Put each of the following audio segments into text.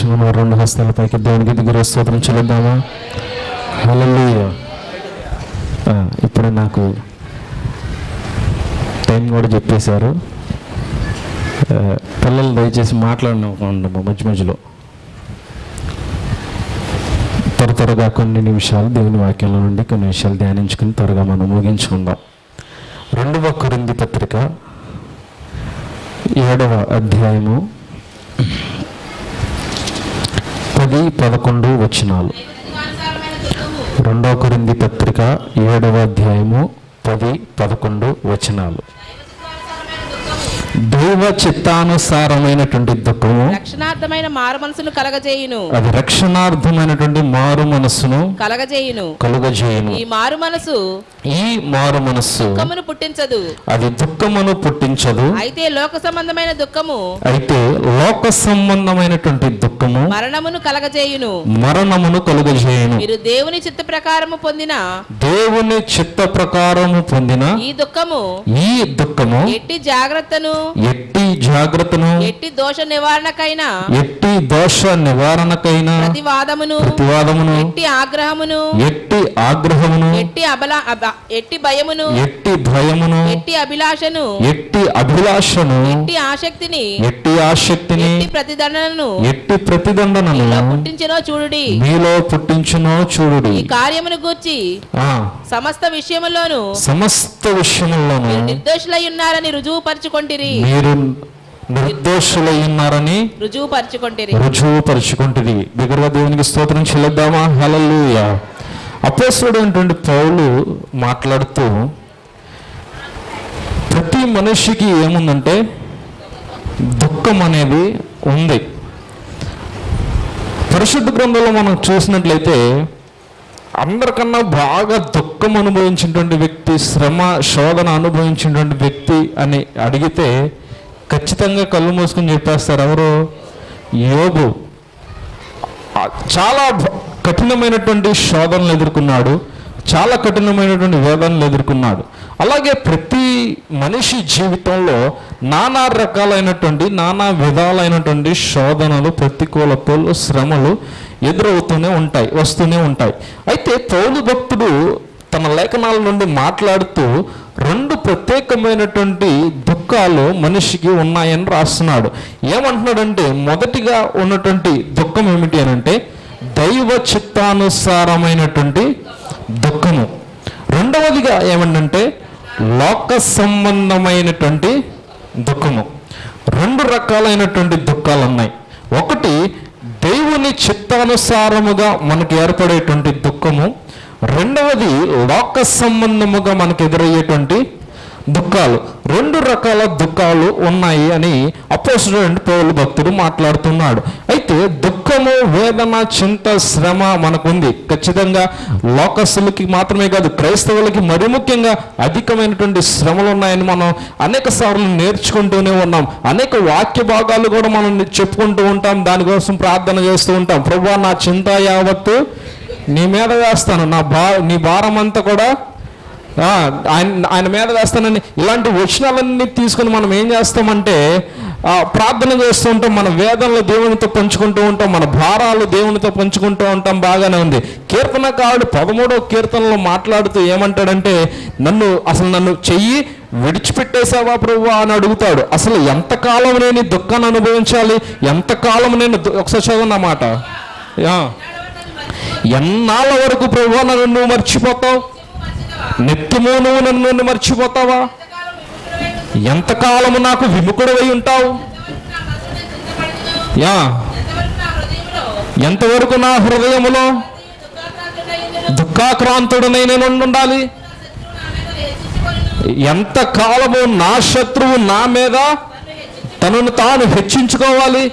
సంతోషంగా రెండు హస్తాల పైకి దేవునికి దిగురు స్తోత్రం చెల్లిద్దామా? హల్లెలూయా. ఇప్పుడు నాకు టైం కూడా చెప్పేశారు. పిల్లలు దయచేసి మాట్లాడిన మధ్య మధ్యలో. త్వర త్వరగా కొన్ని నిమిషాలు దేవుని వాక్యంలో నుండి కొన్ని విషయాలు ధ్యానించుకుని త్వరగా మనం ముగించుకుందాం. రెండవ కొరింది పత్రిక ఏడవ అధ్యాయము పది పదకొండు వచనాలు. రెండవ కొరింది పత్రిక ఏడవ అధ్యాయము పది పదకొండు వచనాలు. దైవ చిత్తానుసారమైనటువంటి దుఃఖము రక్షణార్థమైన మారు మనసును కలగజేయును. అది రక్షణార్థమైనటువంటి మారు మనస్సును కలగజేయును. కలుగజేయును. ఈ మారు మనసు ఈ మారు మనస్సు దుఃఖమును పుట్టించదు. అది దుఃఖమును పుట్టించదు. అయితే లోక సంబంధమైన దుఃఖము అయితే లోక సంబంధమైనటువంటి దుఃఖము మరణమును కలగజేయును. మరణమును కలుగజేయును. మీరు దేవుని చిత్త ప్రకారము పొందిన దేవుని చిత్త ప్రకారము పొందిన ఈ దుఃఖము ఈ దుఃఖము ఎట్టి జాగ్రత్తను ఎట్టి జాగ్రత్తను ఎట్టి దోష నివారణకైనా ఎట్టి దోష నివారణకైన ప్రతివాదమును ప్రతివాదమును ఎట్టి ఆగ్రహమును ఎట్టి ఆగ్రహమును ఎట్టి అబల అబ- ఎట్టి భయమును ఎట్టి భయమును ఎట్టి అభిలాషను ఎట్టి అభిలాషను ఎట్టి ఆసక్తిని ఎట్టి ఆసక్తిని ఎట్టి ప్రతిదండనను ఎట్టి ప్రతిదండనను పుట్టించినో చూడుడి. మీలో పుట్టించునో చూడుడి. ఈ కార్యమును గూర్చి ఆ. సమస్త విషయములోను సమస్త విషయముల్లోనూ మీరు నిర్దోషులై ఉన్నారని రుజువుపరచుకొంటిరి. మీరు నిర్దోషులై ఉన్నారని రుజువుపరచుకొంటిరి. రుజువుపరుచుకుంటుంది బిగరగా దేవునికి స్తోత్రం చెల్లిద్దామా? హలలుయ అపోసుడైనటువంటి పౌలు మాట్లాడుతూ ప్రతి మనిషికి ఏముందంటే దుఃఖం అనేది ఉంది. పరిశుద్ధ గ్రంథంలో మనం చూసినట్లయితే అందరికన్నా బాగా దుఃఖం అనుభవించినటువంటి వ్యక్తి శ్రమ శోధన అనుభవించినటువంటి వ్యక్తి అని అడిగితే ఖచ్చితంగా కళ్ళు మూసుకొని చెప్పేస్తారు ఎవరు? యోగు చాలా కఠినమైనటువంటి శోధనలు ఎదుర్కొన్నాడు చాలా కఠినమైనటువంటి వేదనలు ఎదుర్కొన్నాడు. అలాగే ప్రతి మనిషి జీవితంలో నానా రకాలైనటువంటి నానా విధాలైనటువంటి శోధనలు ప్రతికూలతలు శ్రమలు ఎదురవుతూనే ఉంటాయి వస్తూనే ఉంటాయి. అయితే పౌలు భక్తుడు తన లేఖనాల నుండి మాట్లాడుతూ రెండు ప్రత్యేకమైనటువంటి దుఃఖాలు మనిషికి ఉన్నాయని రాస్తున్నాడు. ఏమంటున్నాడంటే మొదటిగా ఉన్నటువంటి దుఃఖం ఏమిటి అని అంటే దైవ చిత్తానుసారమైనటువంటి దుఃఖము. రెండవదిగా ఏమంటే లోక సంబంధమైనటువంటి దుఃఖము. రెండు రకాలైనటువంటి దుఃఖాలు ఉన్నాయి ఒకటి దేవుని చిత్తానుసారముగా మనకు ఏర్పడేటువంటి దుఃఖము. రెండవది లోక సంబంధముగా మనకు ఎదురయ్యేటువంటి దుఃఖాలు. రెండు రకాల దుఃఖాలు ఉన్నాయి అని అపోజిట్ పౌలు భక్తుడు మాట్లాడుతున్నాడు. అయితే దుఃఖము వేదన చింత శ్రమ మనకుంది. ఖచ్చితంగా లోకస్తులకి మాత్రమే కాదు క్రైస్తవులకి మరి ముఖ్యంగా అధికమైనటువంటి శ్రమలు ఉన్నాయని మనం అనేక సార్లు నేర్చుకుంటూనే ఉన్నాం. అనేక వాక్య భాగాలు కూడా మనం చెప్పుకుంటూ ఉంటాం. దానికోసం ప్రార్థన చేస్తూ ఉంటాం. ప్రభు నా చింత యావత్తు నీ మీద వేస్తాను. నా బా నీ భారం అంతా కూడా ఆయన ఆయన మీద వేస్తానని ఇలాంటి వచనాలన్నీ తీసుకుని మనం ఏం చేస్తామంటే ప్రార్థన చేస్తూ ఉంటాం మన వేదనలు దేవునితో పంచుకుంటూ ఉంటాం మన భారాలు దేవునితో పంచుకుంటూ ఉంటాం బాగానే ఉంది. కీర్తనకారుడు పదమూడో కీర్తనలో మాట్లాడుతూ ఏమంటాడంటే నన్ను అసలు నన్ను చెయ్యి విడిచిపెట్టేశావా ప్రభు అని అడుగుతాడు. అసలు ఎంతకాలం నేను దుఃఖాన్ని అనుభవించాలి? ఎంతకాలం నేను దు- ఒకసారి చదువున్నమాట ఎన్నాళ్ళ వరకు ప్రభు నన్ను మర్చిపోతావు? నిత్యము నువ్వు నన్ను మర్చిపోతావా? ఎంతకాలము నాకు విముఖుడవై ఉంటావు? యా. ఎంతవరకు నా హృదయములో దుఃఖాక్రాంతుడనై నేను ఉండాలి ఎంత కాలము నా శత్రువు నా మీద తనను తాను హెచ్చించుకోవాలి?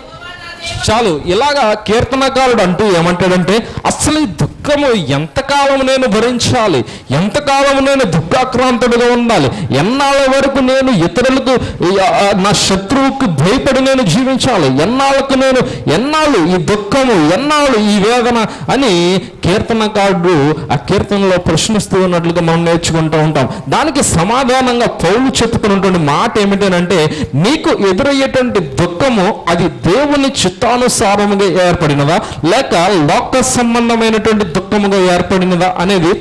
చాలు ఇలాగా కీర్తనకారుడు అంటూ ఏమంటాడంటే అసలు ఈ దుఃఖము ఎంతకాలం నేను భరించాలి? ఎంతకాలం నేను దుఃఖాక్రాంతుడిగా ఉండాలి? ఎన్నాళ్ళ వరకు నేను ఇతరులకు నా శత్రువుకు భయపడి నేను జీవించాలి? ఎన్నాళ్ళకు నేను ఎన్నాళ్ళు ఈ దుఃఖము ఎన్నాళ్ళు ఈ వేదన అని కీర్తనకారుడు ఆ కీర్తనలో ప్రశ్నిస్తూ ఉన్నట్లుగా మనం నేర్చుకుంటూ ఉంటాం. దానికి సమాధానంగా పౌలు చెప్పుకున్నటువంటి మాట ఏమిటంటే నీకు ఎదురయ్యేటువంటి దుఃఖము అది దేవుని చిత్తానుసారముగా ఏర్పడినదా? లేక లోక సంబంధమైనటువంటి దుఃఖముగా ఏర్పడినదా అనేది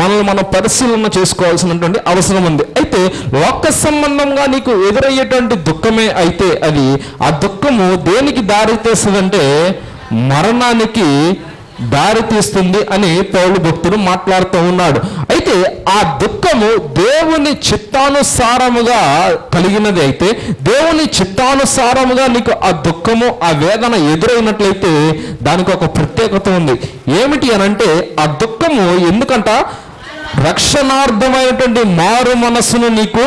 మనల్ని మనం పరిశీలన చేసుకోవాల్సినటువంటి అవసరం ఉంది. అయితే లోక సంబంధంగా నీకు ఎదురయ్యేటువంటి దుఃఖమే అయితే అది ఆ దుఃఖము దేనికి దారి తీస్తుందంటే మరణానికి దారి తీస్తుంది అని పౌరు భక్తుడు మాట్లాడుతూ ఉన్నాడు. అయితే ఆ దుఃఖము దేవుని చిత్తానుసారముగా కలిగినది అయితే దేవుని చిత్తానుసారముగా నీకు ఆ దుఃఖము ఆ వేదన ఎదురైనట్లయితే దానికి ఒక ప్రత్యేకత ఉంది. ఏమిటి అనంటే ఆ దుఃఖము ఎందుకంట? రక్షణార్థమైనటువంటి మారు మనసును నీకు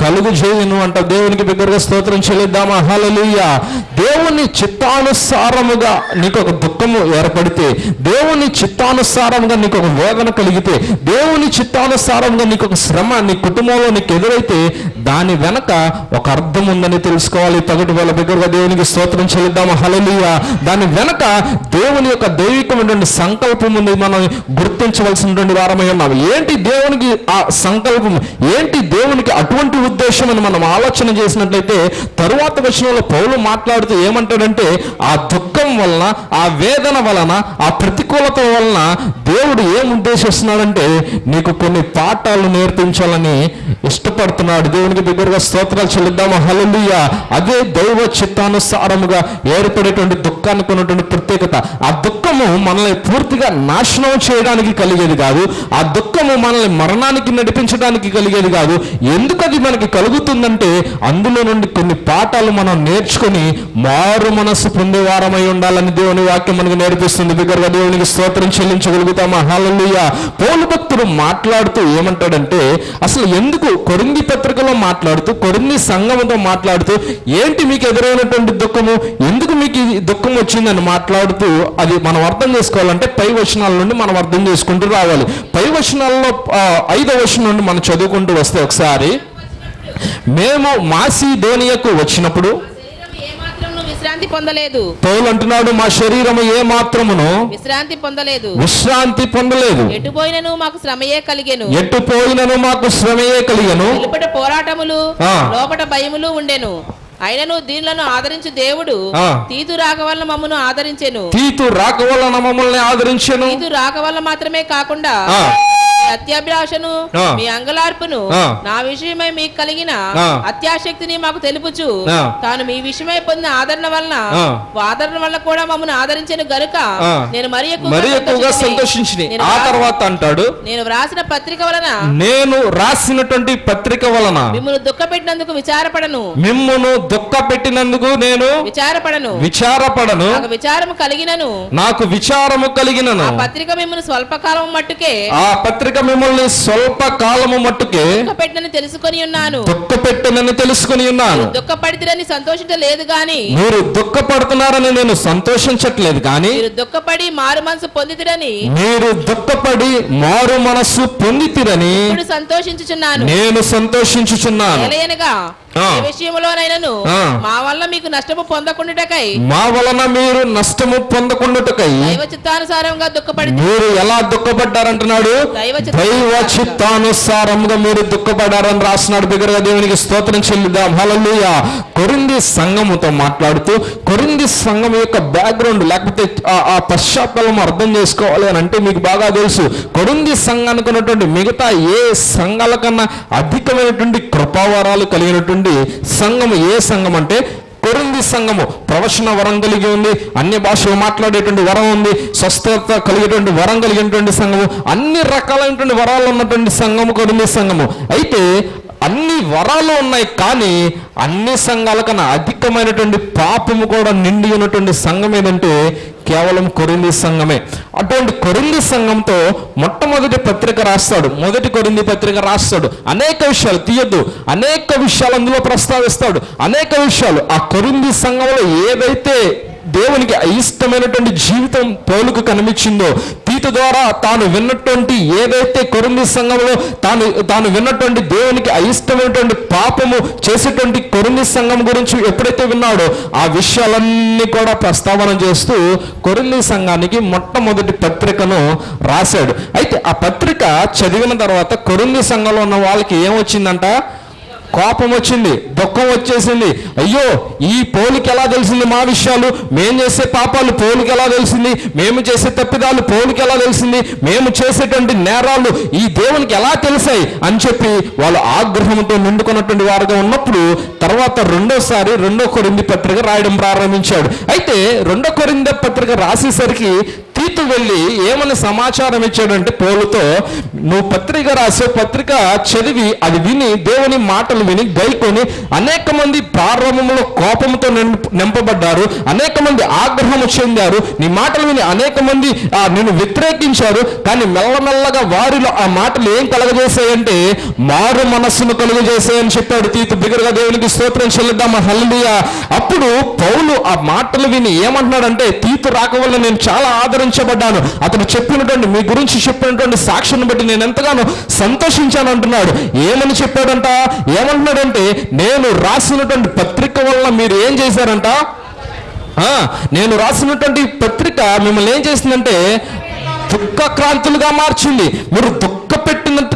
కలుగు చేయను అంట దేవునికి బిగ్గరగా స్తోత్రం చెల్లిద్దామా? హల్లెలూయ. దేవుని చిత్తానుసారముగా నీకు ఒక దుఃఖము ఏర్పడితే దేవుని చిత్తానుసారంగా నీకు ఒక వేదన కలిగితే దేవుని చిత్తానుసారంగా నీకు ఒక శ్రమ నీ కుటుంబంలో నీకు ఎదురైతే దాని వెనక ఒక అర్థం ఉందని తెలుసుకోవాలి. తగటి వాళ్ళ బిగ్గరగా దేవునికి స్తోత్రం చెల్లిద్దామా? హల్లెలూయ. దాని వెనక దేవుని యొక్క దైవికమైనటువంటి సంకల్పం ఉంది. మనం గుర్తించవలసినటువంటి వారమై ఉన్నాం. ఏంటి దేవునికి ఆ సంకల్పం ఏంటి దేవునికి అటువంటి ఉద్దేశం అని మనం ఆలోచన చేసినట్లయితే తరువాత వచనంలో పౌలు మాట్లాడుతూ ఏమంటాడంటే ఆ దుఃఖ వలన ఆ వేదన వలన ఆ ప్రతికూలత వలన దేవుడు ఏం ఉద్దేశిస్తున్నాడంటే నీకు కొన్ని పాఠాలు నేర్పించాలని ఇష్టపడుతున్నాడు. దేవునికి దగ్గరగా స్తోత్రాలు చెల్లిద్దాము హల్లెలూయ. అదే దైవ చిత్తానుసారముగా ఏర్పడేటువంటి దుఃఖానికి ఉన్నటువంటి ప్రత్యేకత. ఆ దుఃఖము మనల్ని పూర్తిగా నాశనం చేయడానికి కలిగేది కాదు. ఆ దుఃఖము మనల్ని మరణానికి నడిపించడానికి కలిగేది కాదు. ఎందుకు అది మనకి కలుగుతుందంటే అందులో నుండి కొన్ని పాఠాలు మనం నేర్చుకొని మారు మనస్సు పొందేవారమై ఉండాలని దేవుని వాక్యం మనకు నేర్పిస్తుంది. బిగ్గరగా దేవునికి స్తోత్రం చెల్లించగలుగుతామా? హల్లెలూయా. పౌలు భక్తుడు మాట్లాడుతూ ఏమంటాడంటే అసలు ఎందుకు కొరింది పత్రికలో మాట్లాడుతూ కొరింది సంఘంతో మాట్లాడుతూ ఏంటి మీకు ఎదురైనటువంటి దుఃఖము? ఎందుకు మీకు దుఃఖం వచ్చిందని మాట్లాడుతూ అది మనం అర్థం చేసుకోవాలంటే పై వచనాల నుండి మనం అర్థం చేసుకుంటూ రావాలి. పై వచనాల్లో ఐదో వచనం నుండి మనం చదువుకుంటూ వస్తే ఒకసారి మేము మాసిదోనియకు వచ్చినప్పుడు విశ్రాంతి పొందలేదు. పౌలు అంటున్నాడు మా శరీరము ఏ మాత్రమును విశ్రాంతి పొందలేదు. విశ్రాంతి పొందలేదు. ఎటు పోయినను మాకు శ్రమయే కలిగెను. ఎటు పోయినను మాకు శ్రమయే కలిగను. పోరాటములు. లోపట భయములు ఉండెను. అయినను దీనులను ఆదరించు దేవుడు. తీతు రాక వల్ల మమ్మను ఆదరించెను తీతు రాక వలన మమ్మల్ని ఆదరించెను తీతు రాక వల్ల మాత్రమే కాకుండా. అత్యాభిలాషను. మీ అంగలార్పును. నా విషయమై మీకు కలిగిన. అత్యాశక్తిని మాకు తెలుపుచు. తాను మీ విషయమై పొందిన ఆదరణ వలన. ఆదరణ వల్ల కూడా మమ్మల్ని ఆదరించిన గనుక. నేను మరి ఎక్కువగా నేను ఆ తర్వాత అంటాడు నేను వ్రాసిన పత్రిక వలన నేను రాసినటువంటి పత్రిక వలన మిమ్మల్ని దుఃఖపెట్టినందుకు విచారపడను మిమ్మును దుఃఖ పెట్టినందుకు నేను విచారపడను. విచారపడను. నాకు విచారము కలిగినను. నాకు విచారము కలిగినను. ఆ పత్రిక మిమ్మల్ని స్వల్పకాలం మట్టుకే ఆ పత్రిక మిమ్మల్ని స్వల్ప కాలము మట్టుకే దుఃఖపెట్టనని తెలుసుకొని ఉన్నాను. దుఃఖ పెట్టనని తెలుసుకుని ఉన్నాను. దుఃఖపడితిరని సంతోషించలేదు గాని మీరు దుఃఖపడుతున్నారని నేను సంతోషించట్లేదు కానీ మీరు దుఃఖపడి మారు మనసు పొందితిరని మీరు దుఃఖపడి మారు మనస్సు పొందితిరని ఇప్పుడు సంతోషించుచున్నాను. నేను సంతోషించుచున్నాను. ఎలయనగా. ఏ విషయంలోనైనను. మా వల్ల మీకు నష్టము పొందకుండాటకై మా వలన మీరు నష్టము పొందకుండాటకై దైవ చిత్తానుసారంగా దుఃఖపడి మీరు ఎలా దుఃఖపడ్డారంటున్నాడు? దైవ చిత్తానుసారంగా. మీరు దుఃఖపడ్డారని రాస్తున్నాడు బిగ్గరగా దేవునికి స్తోత్రం చెల్లిద్దాం. హల్లెలూయ. కొరింది సంఘముతో మాట్లాడుతూ కొరింది సంఘం యొక్క బ్యాక్గ్రౌండ్ లేకపోతే ఆ- పశ్చాత్తలం అర్థం చేసుకోవాలి అని అంటే మీకు బాగా తెలుసు. కొరింది సంఘానికి ఉన్నటువంటి మిగతా ఏ సంఘాల కన్నా అధికమైనటువంటి కృపావరాలు కలిగినటువంటి సంఘము ఏ సంఘం అంటే కొరింది సంఘము. ప్రవచన వరం కలిగి ఉంది అన్ని భాషలు మాట్లాడేటువంటి వరం ఉంది స్వస్థత కలిగేటువంటి వరం కలిగినటువంటి సంఘము అన్ని రకాలైనటువంటి వరాలు ఉన్నటువంటి సంఘము కొరింది సంఘము. అయితే అన్ని వరాలు ఉన్నాయి కానీ అన్ని సంఘాల కన్నా అధికమైనటువంటి పాపము కూడా నిండి ఉన్నటువంటి సంఘం ఏదంటే కేవలం కొరింది సంఘమే. అటువంటి కొరింది సంఘంతో మొట్టమొదటి పత్రిక రాస్తాడు. మొదటి కొరింది పత్రిక రాస్తాడు. అనేక విషయాలు తీయద్దు. అనేక విషయాలు అందులో ప్రస్తావిస్తాడు. అనేక విషయాలు. ఆ కొరింది సంఘంలో ఏదైతే దేవునికి అయిష్టమైనటువంటి జీవితం పౌలుకు కనిపించిందో తీతు ద్వారా తాను విన్నటువంటి ఏదైతే కొరింది సంఘంలో తాను తాను విన్నటువంటి దేవునికి అయిష్టమైనటువంటి పాపము చేసేటువంటి కొరింది సంఘం గురించి ఎప్పుడైతే విన్నాడో ఆ విషయాలన్నీ కూడా ప్రస్తావన చేస్తూ కొరింది సంఘానికి మొట్టమొదటి పత్రికను రాశాడు. అయితే ఆ పత్రిక చదివిన తర్వాత కొరింది సంఘంలో ఉన్న వాళ్ళకి ఏమొచ్చిందంట? కోపం వచ్చింది దుఃఖం వచ్చేసింది. అయ్యో ఈ పోలికి ఎలా తెలిసింది మా విషయాలు? మేము చేసే పాపాలు పోలికి ఎలా తెలిసింది? మేము చేసే తప్పిదాలు పోలికి ఎలా తెలిసింది? మేము చేసేటువంటి నేరాలు ఈ దేవునికి ఎలా తెలిసాయి? అని చెప్పి వాళ్ళు ఆగ్రహంతో నిండుకున్నటువంటి వారుగా ఉన్నప్పుడు తర్వాత రెండోసారి రెండో కొరింది పత్రిక రాయడం ప్రారంభించాడు. అయితే రెండో కొరింద పత్రిక రాసేసరికి తీతు వెళ్ళి ఏమని సమాచారం ఇచ్చాడంటే పోలుతో నువ్వు పత్రిక రాసే పత్రిక చదివి అది విని దేవుని మాట మాటలు విని గైకొని అనేక మంది ప్రారంభంలో కోపంతో నింపబడ్డారు అనేక మంది ఆగ్రహము చెందారు. నీ మాటలు విని అనేక మంది ఆ, నిన్ను వ్యతిరేకించారు. కానీ మెల్లమెల్లగా వారిలో ఆ మాటలు ఏం కలగజేశాయంటే మారు మనస్సును కలుగజేసాయని చెప్పాడు తీతు బిగరగా దేవునికి స్తోత్రం చెల్లిద్దామా హల్లుయా అప్పుడు పౌలు ఆ మాటలు విని ఏమంటున్నాడంటే తీతు రాక వల్ల నేను చాలా ఆదరించబడ్డాను. అతను చెప్పినటువంటి మీ గురించి చెప్పినటువంటి సాక్షిని బట్టి నేను ఎంతగానో సంతోషించాను అంటున్నాడు. ఏమని చెప్పాడంట? ఏమంటున్నాడంటే నేను రాసినటువంటి పత్రిక వల్ల మీరు ఏం చేశారంట? నేను రాసినటువంటి పత్రిక మిమ్మల్ని ఏం చేసిందంటే దుఃఖక్రాంతులుగా మార్చింది. మీరు దుఃఖ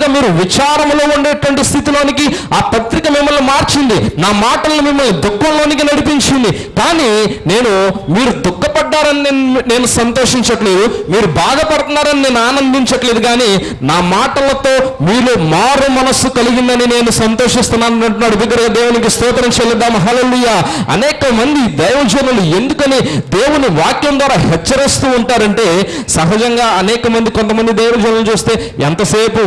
పెట్టినట్టుగా మీరు విచారంలో ఉండేటువంటి స్థితిలోనికి ఆ పత్రిక మిమ్మల్ని మార్చింది. నా మాటలను మిమ్మల్ని దుఃఖంలోనికి నడిపించింది. కానీ నేను మీరు దుఃఖపడ్డారని నేను నేను సంతోషించట్లేదు. మీరు బాధపడుతున్నారని నేను ఆనందించట్లేదు. కానీ నా మాటలతో మీరు మారు మనస్సు కలిగిందని నేను సంతోషిస్తున్నాను అంటున్నాడు దేవునికి స్తోత్రం చెల్లిద్దాం. హల్లెలూయా. అనేక మంది దైవజనులు ఎందుకని దేవుని వాక్యం ద్వారా హెచ్చరిస్తూ ఉంటారంటే సహజంగా అనేక మంది కొంతమంది దైవజనులు చూస్తే ఎంతసేపు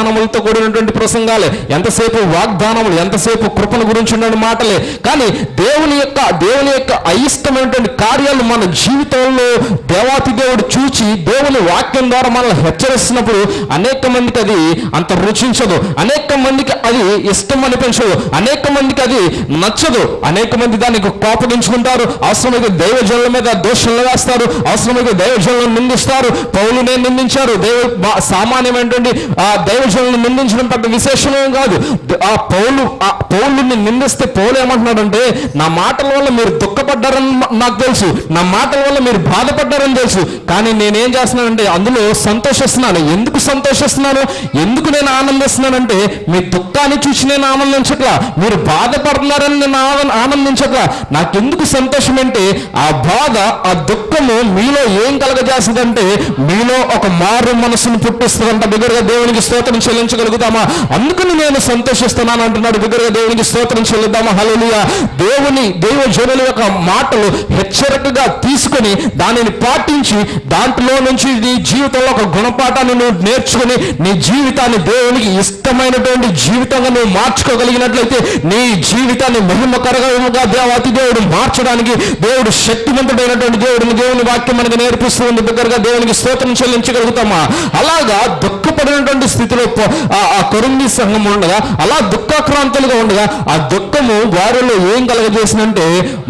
వాగ్దానములతో కూడినటువంటి ప్రసంగాలే. ఎంతసేపు వాగ్దానములు ఎంతసేపు కృపను గురించి ఉన్న మాటలే. కానీ దేవుని యొక్క దేవుని యొక్క అయిష్టమైనటువంటి కార్యాలు మన జీవితంలో దేవాతి దేవుడు చూచి దేవుని వాక్యం ద్వారా మనల్ని హెచ్చరిస్తున్నప్పుడు అనేక మందికి అది అంత రుచించదు. అనేక మందికి అది ఇష్టం అనిపించదు. అనేక మందికి అది నచ్చదు. అనేక మంది దానికి కోపగించుకుంటారు. అవసరమైతే దైవజనుల మీద దోషంలు వేస్తారు. అవసరమైతే దైవజనులను నిందిస్తారు. పౌలునే నిందించారు. దైవ సామాన్యమైనటువంటి ఆ దైవజనులను నిందించడం పెద్ద విశేషమేం కాదు. ఆ పౌలు ఆ పౌలుని నిందిస్తే పౌలు ఏమంటున్నాడంటే నా మాటల వల్ల మీరు దుఃఖపడ్డారని నాకు తెలుసు. నా మాటల వల్ల మీరు బాధపడ్డారని తెలుసు. కానీ నేనేం చేస్తున్నానంటే అందులో సంతోషిస్తున్నాను. ఎందుకు సంతోషిస్తున్నాను? ఎందుకు నేను ఆనందిస్తున్నానంటే మీ దుఃఖాన్ని చూసి నేను ఆనందించట్లా. మీరు బాధపడుతున్నారని నేను ఆన- ఆనందించట్లా. నాకెందుకు సంతోషం అంటే ఆ బాధ ఆ దుఃఖము మీలో ఏం కలగజేస్తుందంటే మీలో ఒక మారు మనసును పుట్టిస్తుందంట దగ్గరగా దేవునికి స్తోత్రం చెల్లించగలుగుతామా? అందుకని నేను సంతోషిస్తున్నాను అంటున్నాడు బిగ్గరగా దేవునికి స్తోత్రం చెల్లిద్దామా? హలోలియ దేవుని దైవ జనుల యొక్క మాటలు హెచ్చరికగా తీసుకొని దానిని పాటించి దాంట్లో నుంచి నీ జీవితంలో ఒక గుణపాఠాన్ని నువ్వు నేర్చుకుని నీ జీవితాన్ని దేవునికి ఇష్టమైనటువంటి జీవితంగా నువ్వు మార్చుకోగలిగినట్లయితే నీ జీవితాన్ని మహిమకరంగా దేవాతి దేవుడు మార్చడానికి దేవుడు శక్తివంతుడైనటువంటి దేవుడిని దేవుని వాక్యం మనకి నేర్పిస్తూ ఉంది. దగ్గరగా దేవునికి స్తోత్రం చెల్లించగలుగుతామా? అలాగా దుఃఖపడినటువంటి స్థితిలో ఆ- ఆ కొరింది సంఘం ఉండగా అలా దుఃఖాక్రాంతులుగా ఉండగా ఆ దుఃఖము వారిలో ఏం కలగజేసిందంటే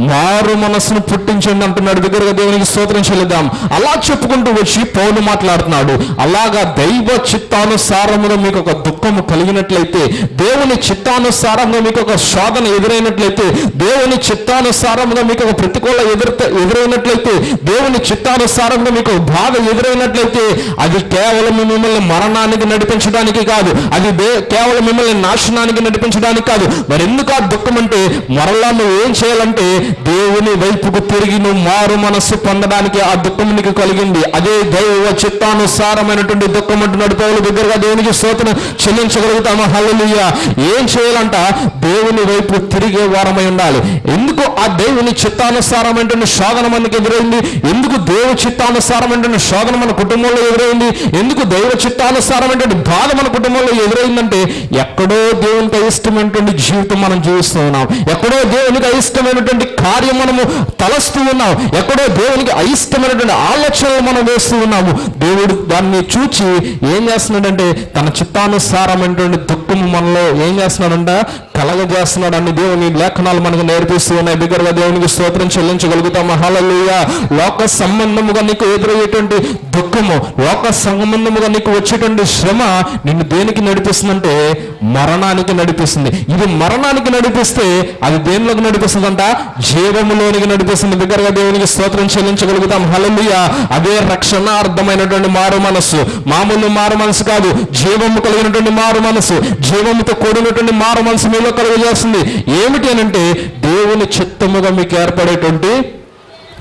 మారు మనస్సును పుట్టించండి అంటున్నాడు దగ్గరగా దేవునికి స్తోత్రం చెల్లిద్దాం. అలా చెప్పుకుంటూ వచ్చి పౌలు మాట్లాడుతున్నాడు. అలాగా దైవ చిత్తానుసారములో మీకు ఒక దుఃఖము కలిగినట్లయితే దేవుని చిత్తానుసారంగా మీకు ఒక శోధన ఎదురైనట్లయితే దేవుని చిత్తానుసారంగా మీకు ఒక ప్రతికూల ఎదురు ఎదురైనట్లయితే దేవుని చిత్తానుసారంగా మీకు బాధ ఎదురైనట్లయితే అది కేవలం మిమ్మల్ని మరణానికి నడిపించడానికి కాదు. అది కేవలం మిమ్మల్ని నాశనానికి నడిపించడానికి కాదు. మరి ఎందుకు ఆ దుఃఖం అంటే మరలా నువ్వు ఏం చేయాలంటే దేవుని వైపుకు తిరిగి నువ్వు మారు మనస్సు పొందడానికి ఆ దుఃఖం నీకు కలిగింది. అదే దైవ చిత్తానుసారమైనటువంటి దుఃఖం అంటున్నాడు పౌలు దగ్గరగా దేవునికి స్తోత్రం చెల్లించగలుగుతామా. హల్లుయ్య ఏం చేయాలంట? దేవుని వైపు తిరిగే వారమై ఉండాలి. ఎందుకు ఆ దేవుని చిత్తానుసారమైనటువంటి శోధన మనకి ఎదురైంది? ఎందుకు దేవ చిత్తానుసారమైనటువంటి శోధన మన కుటుంబంలో ఎదురైంది? ఎందుకు దైవ చిత్తానుసారమైనటువంటి బాధ మన కుటుంబంలో ఎదురైందంటే ఎక్కడో దేవునికి అయిష్టమైనటువంటి జీవితం మనం జీవిస్తూ ఉన్నాం. ఎక్కడో దేవునికి అయిష్టమైనటువంటి కార్యం మనము తలస్తూ ఉన్నాం. ఎక్కడో దేవునికి అయిష్టమైనటువంటి ఆలోచనలు మనం వేస్తూ ఉన్నాము. దేవుడు దాన్ని చూచి ఏం చేస్తున్నాడంటే తన చిత్తానుసారమైనటువంటి దుఃఖము మనలో ఏం చేస్తున్నాడంట? కలగజేస్తున్నాడు అన్ని దేవుని లేఖనాలు మనకు నేర్పిస్తూ ఉన్నాయి. బిగ్గరగా దేవునికి స్తోత్రం చెల్లించగలుగుతాం హల్లెలూయా. లోక సంబంధముగా నీకు ఎదురయ్యేటువంటి దుఃఖము లోక సంబంధముగా నీకు వచ్చేటువంటి శ్రమ నిన్ను దేనికి నడిపిస్తుందంటే మరణానికి నడిపి నడిపిస్తుంది. ఇది మరణానికి నడిపిస్తే అది దేనిలోకి నడిపిస్తుందంట? జీవములోనికి నడిపిస్తుంది. దగ్గరగా దేవునికి స్తోత్రం చెల్లించగలుగుతాం. హలలుయ అదే రక్షణార్థమైనటువంటి మారు మనస్సు. మామూలు మారు మనసు కాదు. జీవము కలిగినటువంటి మారు మనసు జీవముతో కూడినటువంటి మారు మనసు మీలో కలుగజేస్తుంది. ఏమిటి అని అంటే దేవుని చిత్తముగా మీకు ఏర్పడేటువంటి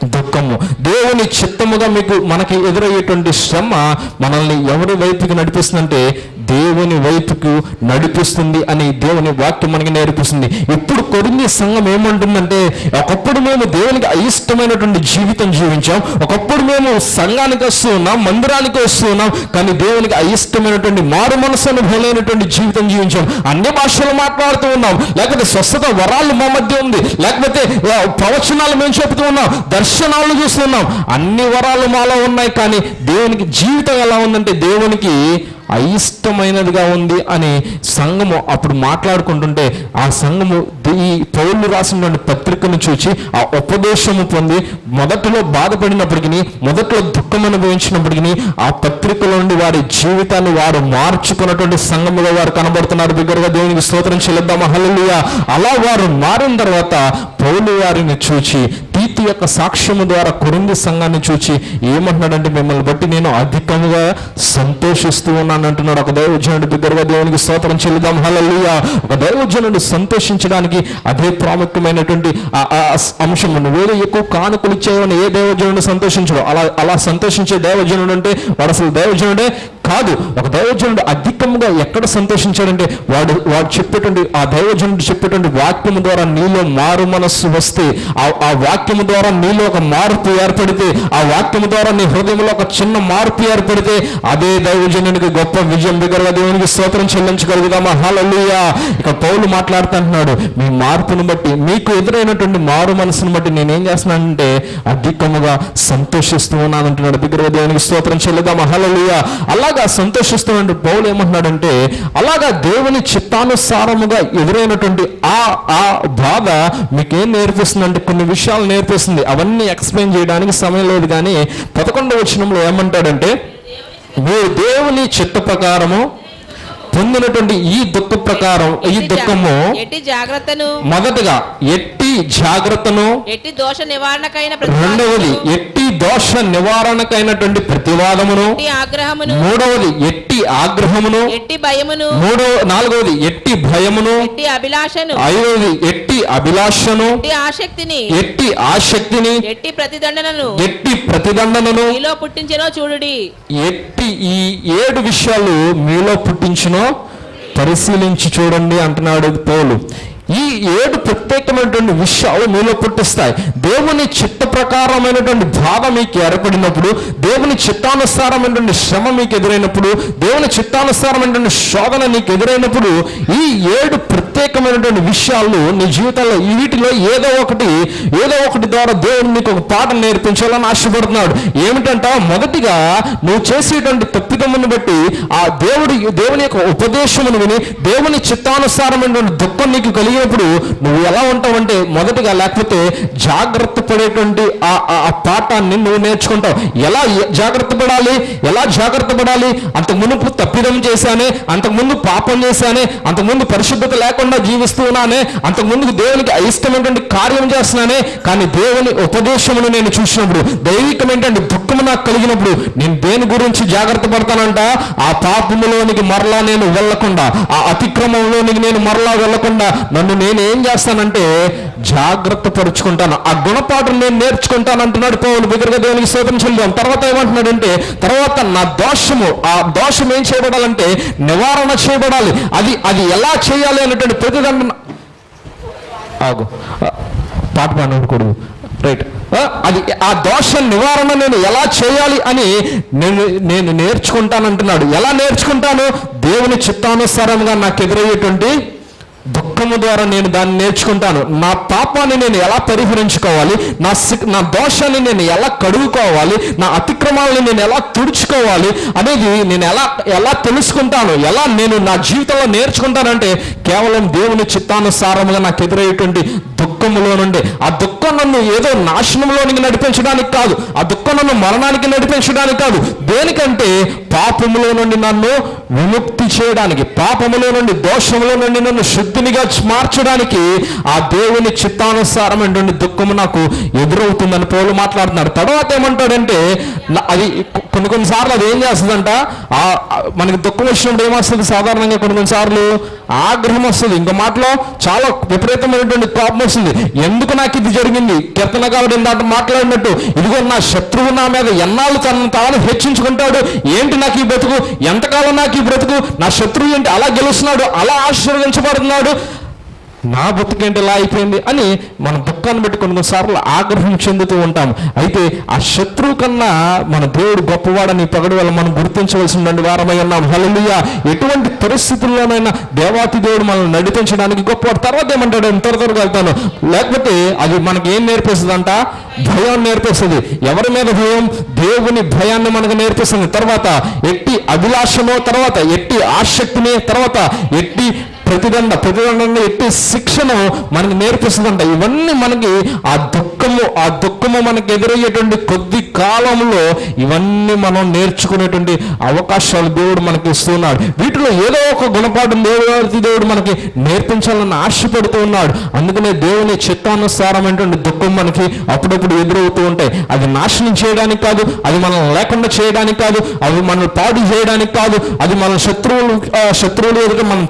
దుఃఖము. దేవుని చిత్తముగా మీకు మనకి ఎదురయ్యేటువంటి శ్రమ మనల్ని ఎవరి వైపుకి నడిపిస్తుందంటే దేవుని వైపుకు నడిపిస్తుంది అని దేవుని వాక్యం మనకి నేర్పిస్తుంది. ఇప్పుడు కొరింది సంఘం ఏమంటుందంటే ఒకప్పుడు మేము దేవునికి అయిష్టమైనటువంటి జీవితం జీవించాం. ఒకప్పుడు మేము సంఘానికి వస్తూ ఉన్నాం మందిరానికి వస్తూ ఉన్నాం కానీ దేవునికి అయిష్టమైనటువంటి మారు మనసు అనుభవమైనటువంటి జీవితం జీవించాం. అన్ని భాషలు మాట్లాడుతూ ఉన్నాం. లేకపోతే స్వస్థత వరాలు మా మధ్య ఉంది. లేకపోతే ప్రవచనాలు మేము చెబుతూ ఉన్నాం. దర్శనాలు చూస్తున్నాం. అన్ని వరాలు మాలో ఉన్నాయి కానీ దేవునికి జీవితం ఎలా ఉందంటే దేవునికి అయిష్టమైనదిగా ఉంది అని సంఘము అప్పుడు మాట్లాడుకుంటుంటే ఆ సంఘము ఈ పౌరులు రాసినటువంటి పత్రికను చూచి ఆ ఉపదేశము పొంది మొదట్లో బాధపడినప్పటికీ మొదట్లో దుఃఖం అనుభవించినప్పటికీ ఆ పత్రికలో నుండి వారి జీవితాన్ని వారు మార్చుకున్నటువంటి సంఘముగా వారు కనబడుతున్నారు. దగ్గరగా దేవునికి స్తోత్రం చెల్లిద్దాం. అలా వారు మారిన తర్వాత పౌలు వారిని చూచి నీతి యొక్క సాక్ష్యము ద్వారా కొరింది సంఘాన్ని చూచి ఏమంటున్నాడంటే మిమ్మల్ని బట్టి నేను అధికంగా సంతోషిస్తూ ఉన్నాను అంటున్నాడు. ఒక దైవజనుడు దగ్గరగా దేవునికి స్తోత్రం చెల్లిదాం హల్లెలూయా. ఒక దైవజనుడు సంతోషించడానికి అదే ప్రాముఖ్యమైనటువంటి ఆ ఆ అంశము. ఎక్కువ కానుకలు ఇచ్చేవని ఏ దైవజనుడు సంతోషించడు? అలా అలా సంతోషించే దైవజనుడు అంటే వాడు అసలు దైవజనుడే కాదు. ఒక దైవజనుడు అధికంగా ఎక్కడ సంతోషించాడంటే వాడు వాడు చెప్పేటువంటి ఆ దైవజనుడు చెప్పేటువంటి వాక్యము ద్వారా నీలో మారు మనస్సు వస్తే ఆ ఆ వాక్యము ద్వారా నీలో ఒక మార్పు ఏర్పడితే ఆ వాక్యము ద్వారా నీ హృదయంలో ఒక చిన్న మార్పు ఏర్పడితే అదే దైవజనునికి గొప్ప విజయం దగ్గరగా దేవునికి స్తోత్రం చెల్లించగలుగుదామా? హలలుయా ఇక పౌలు మాట్లాడుతుంటున్నాడు మీ మార్పును బట్టి మీకు ఎదురైనటువంటి మారు మనసును బట్టి నేనేం చేస్తున్నానంటే అధికముగా సంతోషిస్తూ ఉన్నాను అంటున్నాడు. దగ్గరగా దేవునికి స్తోత్రం చెల్లిద్దామా? హలలుయా అలాగా సంతోషిస్తున్న పౌలు ఏమంటున్నాడంటే అలాగా దేవుని చిత్తానుసారముగా ఎదురైనటువంటి ఆ ఆ బాధ మీకేం నేర్పిస్తుందంటే కొన్ని విషయాలు నేర్పిస్తుంది అవన్నీ ఎక్స్ప్లెయిన్ చేయడానికి సమయం లేదు కానీ పదకొండవ వచనంలో ఏమంటాడంటే మీరు దేవుని చిత్త ప్రకారము పొందినటువంటి ఈ దుఃఖ ప్రకారం ఈ దుఃఖము ఎట్టి జాగ్రత్తను మొదటగా ఎట్టి జాగ్రత్తను ఎట్టి దోష నివారణకైన రెండవది ఎట్టి దోష నివారణకైనటువంటి ప్రతివాదమును ఆగ్రహమును మూడవది ఎట్టి ఆగ్రహమును ఎట్టి భయమును మూడవ నాలుగవది ఎట్టి భయమును ఎట్టి అభిలాషను ఐదవది ఎట్టి అభిలాషను ఎట్టి ఆసక్తిని ఎట్టి ఆసక్తిని ఎట్టి ప్రతిదండనను ఎట్టి ప్రతిదండనను మీలో పుట్టించెనో చూడుడి. ఎట్టి ఈ ఏడు విషయాలు మీలో పుట్టించినో పరిశీలించి చూడండి అంటున్నాడు పౌలు. ఈ ఏడు ప్రత్యేకమైనటువంటి విషయాలు మీలో పుట్టిస్తాయి. దేవుని చిత్త ప్రకారమైనటువంటి బాధ మీకు ఏర్పడినప్పుడు దేవుని చిత్తానుసారమైనటువంటి శ్రమ మీకు ఎదురైనప్పుడు దేవుని చిత్తానుసారమైనటువంటి శోధన నీకు ఎదురైనప్పుడు ఈ ఏడు ప్రత్యేకమైనటువంటి విషయాలు నీ జీవితంలో వీటిలో ఏదో ఒకటి ఏదో ఒకటి ద్వారా దేవుడు నీకు ఒక పాఠం నేర్పించాలని ఆశపడుతున్నాడు. ఏమిటంట మొదటిగా నువ్వు చేసేటువంటి తప్పిదమును బట్టి ఆ దేవుడి దేవుని యొక్క ఉపదేశమును విని దేవుని చిత్తానుసారమైనటువంటి దుఃఖం నీకు కలిగినప్పుడు నువ్వు ఎలా ఉంటావంటే మొదటిగా లేకపోతే జాగ్రత్త పడేటువంటి ఆ ఆ- పాఠాన్ని నువ్వు నేర్చుకుంటావు. ఎలా జాగ్రత్త పడాలి? ఎలా జాగ్రత్త పడాలి? అంత మునుపు తప్పిదం చేశానే అంతకు ముందు పాపం చేశానే అంతకుముందు పరిశుద్ధత లేకుండా జీవిస్తూ ఉన్నానే అంతకు ముందు దేవునికి అయిష్టమైనటువంటి కార్యం చేస్తున్నానే కానీ దేవుని ఉపదేశమును నేను చూసినప్పుడు దైవికమైనటువంటి దుఃఖము నాకు కలిగినప్పుడు నేను దేని గురించి జాగ్రత్త పడతానంట? ఆ పాపములోనికి మరలా నేను వెళ్ళకుండా ఆ అతిక్రమంలోనికి నేను మరలా వెళ్ళకుండా నన్ను నేను ఏం చేస్తానంటే జాగ్రత్త పరుచుకుంటాను. ఆ గుణపాఠం నేను నేర్చుకుంటాను అంటున్నాడు పౌలు. బిగ్గరగా దేవునికి స్తోత్రం చెల్దాం తర్వాత ఏమంటున్నాడంటే తర్వాత నా దోషము ఆ దోషం ఏం చేయబడాలంటే నివారణ చేయబడాలి. అది అది ఎలా చేయాలి అనేటువంటి ప్రతిదండన ఆగు. పాట పాడకూడదు రైట్. అది ఆ దోష నివారణ నేను ఎలా చేయాలి అని నేను నేను నేర్చుకుంటానంటున్నాడు. ఎలా నేర్చుకుంటాను? దేవుని చిత్తానుసారంగా నాకు ఎదురయ్యేటువంటి దుఃఖము ద్వారా నేను దాన్ని నేర్చుకుంటాను. నా పాపాన్ని నేను ఎలా పరిహరించుకోవాలి? నా నా దోషాన్ని నేను ఎలా కడుగుకోవాలి? నా అతిక్రమాలను నేను ఎలా తుడుచుకోవాలి? అనేది నేను ఎలా ఎలా తెలుసుకుంటాను? ఎలా నేను నా జీవితంలో నేర్చుకుంటానంటే కేవలం దేవుని చిత్తానుసారముగా నాకు ఎదురయ్యేటువంటి దుఃఖములో నుండి. ఆ దుఃఖం నన్ను ఏదో నాశనంలోనికి నడిపించడానికి కాదు. ఆ దుఃఖం నన్ను మరణానికి నడిపించడానికి కాదు దేనికంటే పాపములో నుండి నన్ను విముక్తి చేయడానికి పాపములో నుండి దోషములో నుండి నన్ను శుద్ధినిగా మార్చడానికి ఆ దేవుని చిత్తానుసారమైనటువంటి దుఃఖము నాకు ఎదురవుతుందని పౌలు మాట్లాడుతున్నాడు. తర్వాత ఏమంటాడంటే అది కొన్ని కొన్నిసార్లు అది ఏం చేస్తుందంట? ఆ మనకి దుఃఖం వచ్చినప్పుడు ఏమొస్తుంది సాధారణంగా కొన్ని కొన్నిసార్లు ఆగ్రహం వస్తుంది. ఇంకో మాటలో చాలా విపరీతమైనటువంటి కోపం వస్తుంది. ఎందుకు నాకు ఇది జరిగింది? కీర్తనగారుడు ఇందాక మాట్లాడినట్టు ఇదిగో నా శత్రువు నా మీద ఎన్నాళ్ళు తనను తాను హెచ్చించుకుంటాడు? ఏంటి నాకు ఈ బ్రతుకు? ఎంతకాలం నాకు ఈ బ్రతుకు? నా శత్రువు ఏంటి? అలా గెలుస్తున్నాడు అలా ఆశీర్వదించబడుతున్నాడు. నా బతుకేంటి ఇలా అయిపోయింది అని మన దుఃఖాన్ని బట్టి కొన్ని కొన్నిసార్లు ఆగ్రహం చెందుతూ ఉంటాం అయితే ఆ శత్రువు కన్నా మన దేవుడు గొప్పవాడని పగడు వల్ల మనం గుర్తించవలసిన వారమై ఉన్నాం. హల్లెలూయా. ఎటువంటి పరిస్థితుల్లోనైనా దేవాతి దేవుడు మనల్ని నడిపించడానికి గొప్పవాడు. తర్వాత ఏమంటాడు? త్వర త్వరగా వెళ్తాను. లేకపోతే అది మనకి ఏం నేర్పిస్తుందంట? భయం నేర్పిస్తుంది. ఎవరి మీద భయం? దేవుని భయాన్ని మనకు నేర్పిస్తుంది. తర్వాత ఎట్టి అభిలాషను తర్వాత ఎట్టి ఆసక్తిని తర్వాత ఎట్టి ప్రతిదండ ప్రతిదండంగా ఎట్టి శిక్షను మనకి నేర్పిస్తుందంట. ఇవన్నీ మనకి ఆ దుఃఖము ఆ దుఃఖము మనకి ఎదురయ్యేటువంటి కొద్ది కాలంలో ఇవన్నీ మనం నేర్చుకునేటువంటి అవకాశాలు దేవుడు మనకి ఇస్తున్నాడు. వీటిలో ఏదో ఒక గుణపాఠం దేవుడు దేవుడు మనకి నేర్పించాలని ఆశపడుతూ ఉన్నాడు. అందుకనే దేవుని చిత్తానుసారమైనటువంటి దుఃఖం మనకి అప్పుడప్పుడు ఎదురవుతూ ఉంటాయి. అది నాశనం చేయడానికి కాదు అది మనం లేకుండా చేయడానికి కాదు అవి మనల్ని పాడు చేయడానికి కాదు అది మన శత్రువులు శత్రువులు ఎదుట మనం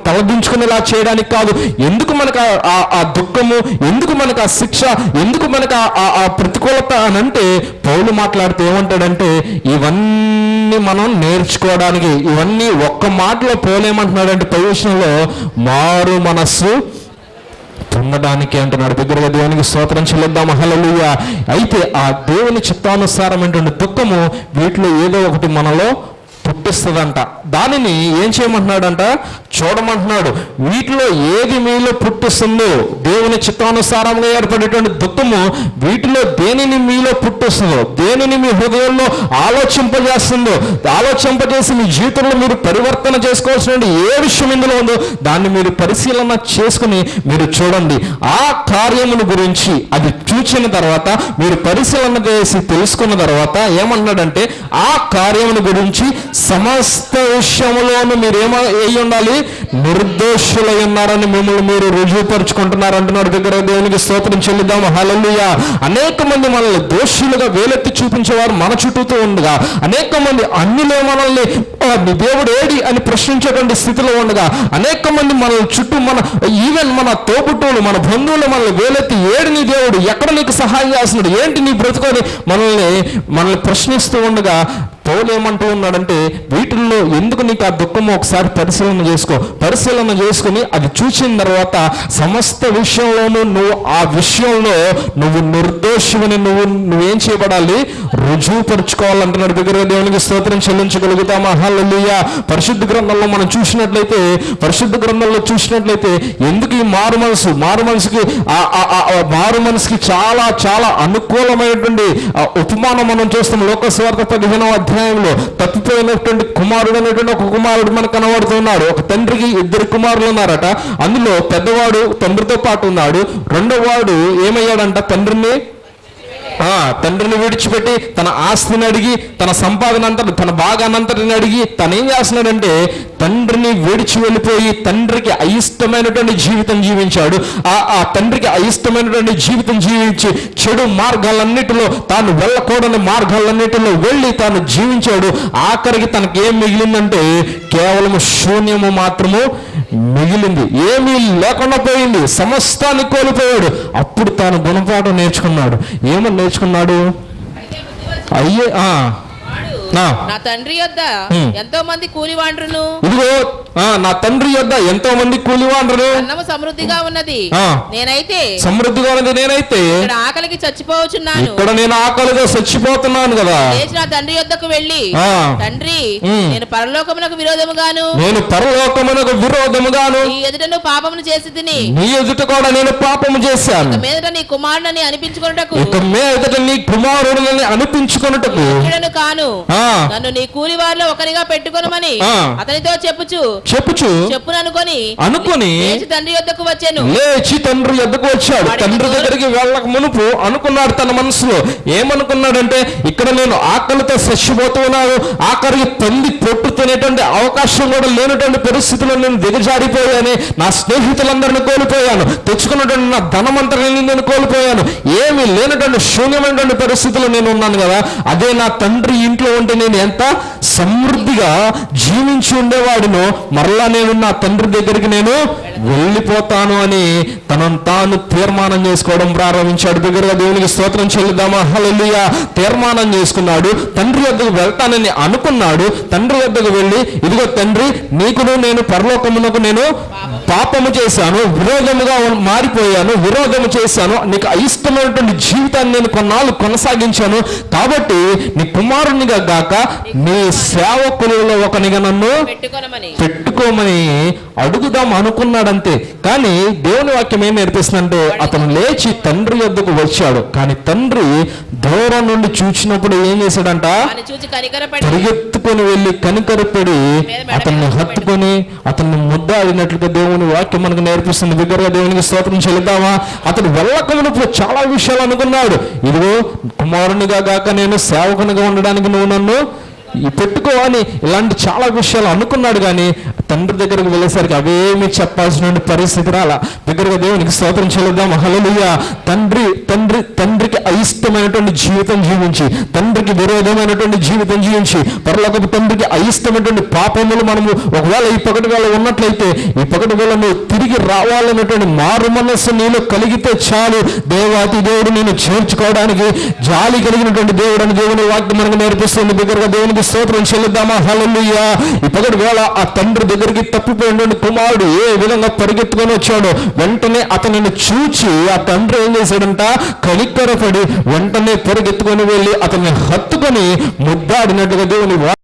ఉండేలా చేయడానికి కాదు. ఎందుకు మనకు ఆ- దుఃఖము? ఎందుకు మనకు ఆ శిక్ష? ఎందుకు మనకు ఆ- ప్రతికూలత అని అంటే పౌలు మాట్లాడితే ఏమంటాడంటే ఇవన్నీ మనం నేర్చుకోవడానికి ఇవన్నీ ఒక్క మాటలో పోలేమంటున్నాడంటే ప్రవేశంలో మారు మనస్సు పొందడానికి అంటున్నాడు. దగ్గరగా దేవునికి స్తోత్రం చెల్లిద్దాం హల్లెలూయ. అయితే ఆ దేవుని చిత్తానుసారమైనటువంటి దుఃఖము వీటిలో ఏదో ఒకటి మనలో పుట్టిస్తుందంట. దానిని ఏం చేయమంటున్నాడంట? చూడమంటున్నాడు. వీటిలో ఏది మీలో పుట్టిస్తుందో దేవుని చిత్తానుసారంగా ఏర్పడేటువంటి దుఃఖము వీటిలో దేనిని మీలో పుట్టిస్తుందో దేనిని మీ హృదయంలో ఆలోచింపజేస్తుందో ఆలోచింపజేసి మీ జీవితంలో మీరు పరివర్తన చేసుకోవాల్సిన ఏ విషయం ఇందులో ఉందో దాన్ని మీరు పరిశీలన చేసుకుని మీరు చూడండి. ఆ కార్యమును గురించి అది చూచిన తర్వాత మీరు పరిశీలన చేసి తెలుసుకున్న తర్వాత ఏమన్నాడంటే ఆ కార్యమును గురించి సమస్త విషయంలోనూ మీరు ఏమ ఉండాలి నిర్దోషులై ఉన్నారని మిమ్మల్ని మీరు రుజువుపరుచుకుంటున్నారు అంటున్నారు. దగ్గర దేవునికి స్తోత్రం చెల్లిద్దాం. హలలుయ అనేక మంది మనల్ని దోషులుగా వేలెత్తి చూపించేవారు మన చుట్టూతో ఉండగా అనేక మంది అన్నిలో మనల్ని దేవుడు ఏడి అని ప్రశ్నించేటువంటి స్థితిలో ఉండగా అనేక మంది మనల్ని చుట్టూ మన ఈవెన్ మన తోబుట్టువులు మన బంధువులు మనల్ని వేలెత్తి ఏడు నీ దేవుడు ఎక్కడ నీకు సహాయం చేస్తున్నాడు ఏంటి నీ బ్రతుకొని మనల్ని మనల్ని ప్రశ్నిస్తూ ఉండగా పౌలు ఏమంటూ ఉన్నాడంటే వీటిల్లో ఎందుకు నీకు ఆ దుఃఖము? ఒకసారి పరిశీలన చేసుకో. పరిశీలన చేసుకుని అది చూసిన తర్వాత సమస్త విషయంలోనూ నువ్వు ఆ విషయంలో నువ్వు నిర్దోషమని నువ్వు నువ్వేం చేయబడాలి? రుజువుపరుచుకోవాలంటున్నాడు దగ్గర దేవునికి స్తోత్రం చెల్లించగలుగుతామా? హల్లెలూయా. పరిశుద్ధ గ్రంథంలో మనం చూసినట్లయితే పరిశుద్ధ గ్రంథంలో చూసినట్లయితే ఎందుకు ఈ మారు మనసు? మారు మనసుకి ఆ- మారు మనసుకి చాలా చాలా అనుకూలమైనటువంటి ఆ ఉపమానం మనం చూస్తాం. లోకస్వార్థ పదిహేనవ అధ్యాయంలో తప్పిపోయినటువంటి కుమారుడు అనేటువంటి ఒక కుమారుడు మనకు కనబడుతున్నాడు. ఒక తండ్రికి ఇద్దరు కుమారులు ఉన్నారట. అందులో పెద్దవాడు తండ్రితో పాటు ఉన్నాడు. రెండో వాడు ఏమయ్యాడంట తండ్రిని? ఆ, తండ్రిని విడిచిపెట్టి తన ఆస్తిని అడిగి తన సంపాదన అంతటి తన భాగానంతటిని అడిగి తను ఏం చేస్తున్నాడంటే తండ్రిని విడిచి వెళ్ళిపోయి తండ్రికి అయిష్టమైనటువంటి జీవితం జీవించాడు. ఆ ఆ తండ్రికి అయిష్టమైనటువంటి జీవితం జీవించి చెడు మార్గాలన్నిటిలో తాను వెళ్ళకూడని మార్గాలన్నిటిలో వెళ్ళి తాను జీవించాడు. ఆఖరికి తనకి ఏం మిగిలిందంటే కేవలం శూన్యము మాత్రము మిగిలింది. ఏమీ లేకుండా పోయింది. సమస్తాన్ని కోల్పోయాడు. అప్పుడు తాను గుణపాఠం నేర్చుకున్నాడు. ఏమని నేర్చుకున్నాడు? అయ్యే ఆ. నా. తండ్రి యొద్ద హ్మ్. ఎంతో మంది కూలివాండ్రును ఇదిగో నా తండ్రి యొద్ద ఎంతో మంది కూలివాండ్రు అన్నము సమృద్ధిగా ఉన్నది. నేనైతే సమృద్ధిగా ఉన్నది నేనైతే ఇక్కడ ఆకలికి చచ్చిపోవచ్చున్నాను. ఇక్కడ నేను ఆకలిగా చచ్చిపోతున్నాను కదా. లేచి నా తండ్రి యొద్దకు వెళ్ళి. తండ్రి. నేను పరలోకమునకు విరోధముగాను. నేను పరలోకమునకు విరోధముగాను. ఈ ఎదుటను పాపమును చేసి తిని నీ ఎదుట కూడా నేను పాపము చేశాను. మీదట నీ కుమారుడని అనిపించుకున్నటకు ఇక మీదట నీ కుమారుడిని అనిపించుకొనుటకు. కాను. నన్ను నీ కూలి వారిలో ఒకరిగా పెట్టుకొనమని. అతనితో చెప్పుచు. చెప్పుచు. చెప్పుననుకొని అనుకొని లేచి తండ్రి యొద్దకు వచ్చాను. లేచి తండ్రి ఎద్దకు వచ్చాడు. తండ్రి దగ్గరికి వెళ్ళక మునుపు అనుకున్నాడు తన మనసులో. ఏమనుకున్నాడంటే ఇక్కడ నేను ఆకలితో చచ్చిపోతున్నాను ఆఖరికి పంది పొట్టు తినేటువంటి అవకాశం కూడా లేనటువంటి పరిస్థితుల్లో నేను దిగజారిపోయాను. నా స్నేహితులందరిని కోల్పోయాను. తెచ్చుకున్నటువంటి నా ధనమంతరిని నేను కోల్పోయాను. ఏమీ లేనటువంటి శూన్యమైనటువంటి పరిస్థితుల్లో నేను ఉన్నాను కదా. అదే నా తండ్రి ఇంట్లో ఎందుకంటే నేను ఎంత సమృద్ధిగా జీవించి ఉండేవాడినో మరలా నేను నా తండ్రి దగ్గరికి నేను వెళ్ళిపోతాను అని తనను తాను తీర్మానం చేసుకోవడం ప్రారంభించాడు. దగ్గరగా దేవునికి స్తోత్రం చెల్లిద్దామా? హల్లెలూయా. తీర్మానం చేసుకున్నాడు. తండ్రి వద్దకు వెళ్తానని అనుకున్నాడు. తండ్రి వద్దకు వెళ్ళి ఇదిగో తండ్రి నీకును నేను పరలోకమునకు నేను పాపము చేశాను విరోధముగా మారిపోయాను విరోధము చేశాను నీకు అయిష్టమైనటువంటి జీవితాన్ని నేను కొన్నాళ్ళు కొనసాగించాను. కాబట్టి నీ కుమారునిగా గాక నీ సేవకులలో ఒకనిగా నన్ను పెట్టుకోమని అడుగుదాం అనుకున్నాడంతే కానీ దేవుని వాక్యం ఏం నేర్పిస్తుందంటే అతను లేచి తండ్రి వద్దకు వచ్చాడు. కానీ తండ్రి దూరం నుండి చూచినప్పుడు ఏం చేశాడంట? పరిగెత్తుకొని వెళ్ళి కనికరపడి అతన్ని హత్తుకొని అతన్ని ముద్దాడినట్లుగా దేవుని వాక్యం మనకు నేర్పిస్తుంది. బిగ్గరగా దేవునికి స్తోత్రం చెల్లిద్దామా అతను వెళ్ళకమునప్పుడు చాలా విషయాలు అనుకున్నాడు. ఇదిగో కుమారునిగా గాక నేను సేవకునిగా ఉండడానికి నువ్వు నన్ను ఈ ఇలాంటి చాలా విషయాలు అనుకున్నాడు కానీ తండ్రి దగ్గరకు వెళ్ళేసరికి అవేమి చెప్పాల్సిన పరిస్థితి రాలా. దగ్గరగా దేవునికి స్తోత్రం చెల్లిద్దాం. హల్లెలూయా. తండ్రి తండ్రి తండ్రికి అయిష్టమైనటువంటి జీవితం జీవించి తండ్రికి విరోధమైనటువంటి జీవితం జీవించి పరలోకపు తండ్రికి అయిష్టమైనటువంటి పాపములు మనము ఒకవేళ ఈ పగటి వేళ ఉన్నట్లయితే ఈ పగటి వేళ నువ్వు తిరిగి రావాలన్నటువంటి మారు మనస్సు నీలో కలిగితే చాలు. దేవాతి దేవుడు నేను చేర్చుకోవడానికి జాలి కలిగినటువంటి దేవుడు అని దేవుని వాక్యం మనకు నేర్పిస్తుంది. దగ్గరగా దేవునికి స్తోత్రం చెల్లిద్దామా? హలలుయ్యా ఇప్పటి వేళ ఆ తండ్రి దగ్గరికి తప్పిపోయినటువంటి కుమారుడు ఏ విధంగా పరిగెత్తుకొని వచ్చాడో వెంటనే అతనిని చూచి ఆ తండ్రి ఏం చేశాడంట? కనికరపడి వెంటనే పరిగెత్తుకొని వెళ్ళి అతన్ని హత్తుకొని ముద్దాడినట్టుగా దేవుని వా-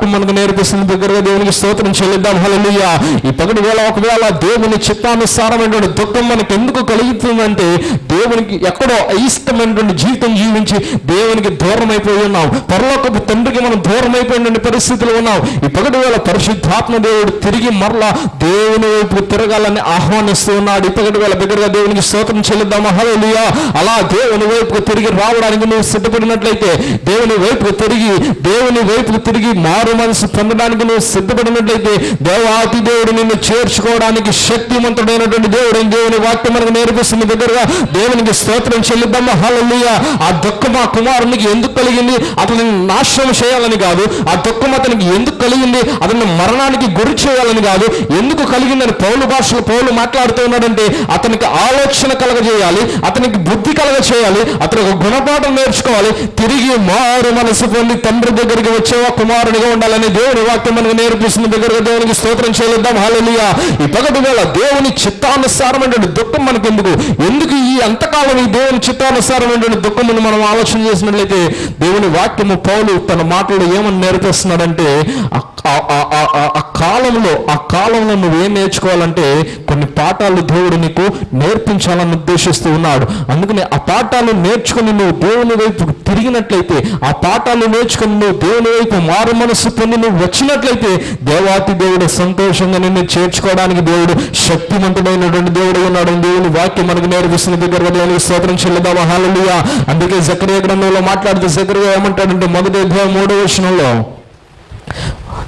మనకు నేర్పిస్తుంది దగ్గరగా దేవునికి స్తోత్రం చెల్లిద్దాం. హల్లెలూయా. ఈ పగటి వేళ ఒకవేళ దేవుని చిత్తానుసారమైనటువంటి దుఃఖం మనకు ఎందుకు కలుగుతుందంటే దేవునికి ఎక్కడో అయిష్టమైనటువంటి జీవితం జీవించి దేవునికి దూరం అయిపోయి ఉన్నాం. పరలోకపు తండ్రికి మనం దూరం అయిపోయినటువంటి పరిస్థితులు ఉన్నాం. ఈ పగటి వేళ పరిశుద్ధాత్మ దేవుడు తిరిగి మరలా దేవుని వైపు తిరగాలని ఆహ్వానిస్తూ ఉన్నాడు. ఈ పగటి వేళ దగ్గరగా దేవునికి స్తోత్రం చెల్లిద్దాం హల్లెలూయా. అలా దేవుని వైపుకు తిరిగి రావడానికి నువ్వు సిద్ధపడినట్లయితే దేవుని వైపుకు తిరిగి దేవుని వైపుకు తిరిగి మా మారు మనసు పొందడానికి నువ్వు సిద్ధపడినట్లయితే దేవాతి దేవుడు నిన్ను చేర్చుకోవడానికి శక్తివంతుడైనటువంటి దేవుడు దేవుని వాక్యం మనకు నేర్పిస్తుంది. దగ్గరగా దేవునికి స్తోత్రం చెల్లిద్దామా? హల్లెలూయా. ఆ దుఃఖం ఆ కుమారునికి ఎందుకు కలిగింది? అతని నాశనం చేయాలని కాదు. ఆ దుఃఖం అతనికి ఎందుకు కలిగింది? అతన్ని మరణానికి గురి చేయాలని కాదు. ఎందుకు కలిగిందని పౌలు భాషలో పౌలు మాట్లాడుతూ ఉన్నాడంటే అతనికి ఆలోచన కలగజేయాలి అతనికి బుద్ధి కలగ చేయాలి అతను ఒక గుణపాఠం నేర్చుకోవాలి. తిరిగి మారు మనసు పొంది తండ్రి దగ్గరికి వచ్చేవా కుమారునిగా ఉండాలని దేవుని వాక్యం మనకు నేర్పిస్తుంది దగ్గరగా దేవునికి స్తోత్రం చేయలేద్దాం హాలలియా ఈ పగటి వేళ దేవుని చిత్తానుసారమైన దుఃఖం మనకు ఎందుకు ఎందుకు ఈ అంతకాలం ఈ దేవుని చిత్తానుసారమైన దుఃఖమును మనం ఆలోచన చేసినట్లయితే దేవుని వాక్యము పౌలు తన మాటలు ఏమని నేర్పిస్తున్నాడంటే ఆ- ఆ- ఆ- ఆ- ఆ- ఆ కాలంలో ఆ కాలంలో నువ్వేం నేర్చుకోవాలంటే కొన్ని పాఠాలు దేవుడు నీకు నేర్పించాలని ఉద్దేశిస్తూ ఉన్నాడు. అందుకని ఆ పాఠాలు నేర్చుకుని నువ్వు దేవుని వైపు తిరిగినట్లయితే ఆ పాఠాలు నేర్చుకుని నువ్వు దేవుని వైపు మారు మనస్సు పొంది నువ్వు వచ్చినట్లయితే దేవాతి దేవుడు సంతోషంగా నిన్ను చేర్చుకోవడానికి దేవుడు శక్తివంతుడైనటువంటి దేవుడు ఉన్నాడు. దేవుని వాక్యం మనకు నేర్పిస్తున్న దగ్గర దేవునికి స్తోత్రం చెల్లిదామా హాలలుయా అందుకే జక్రియ గ్రంథంలో మాట్లాడితే జక్రియ ఏమంటాడంటే మొదటి అధ్యాయం మూడో వచనంలో